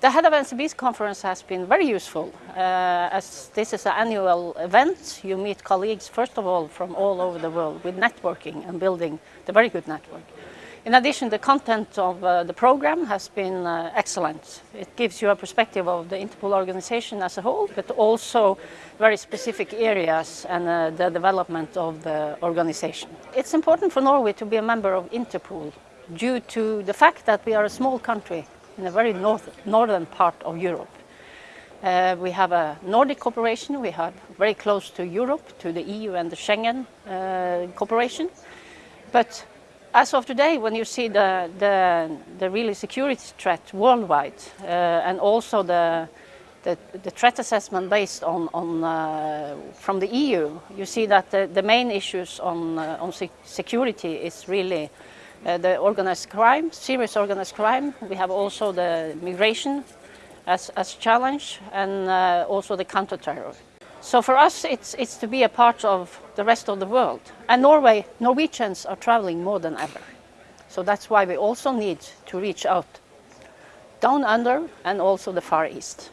The Head of NCB's conference has been very useful. Uh, as this is an annual event, you meet colleagues, first of all, from all over the world with networking and building the very good network. In addition, the content of uh, the program has been uh, excellent. It gives you a perspective of the Interpol organization as a whole, but also very specific areas and uh, the development of the organization. It's important for Norway to be a member of Interpol due to the fact that we are a small country in a very north, northern part of Europe. Uh, we have a Nordic cooperation, we have very close to Europe, to the EU and the Schengen uh, cooperation. But as of today, when you see the, the, the really security threat worldwide uh, and also the, the, the, threat assessment based on, on uh, from the EU, you see that the, the main issues on, uh, on security is really uh, the organized crime, serious organized crime. We have also the migration as, as challenge and uh, also the counter-terror. So for us, it's, it's to be a part of the rest of the world. And Norway, Norwegians are traveling more than ever. So that's why we also need to reach out down under and also the Far East.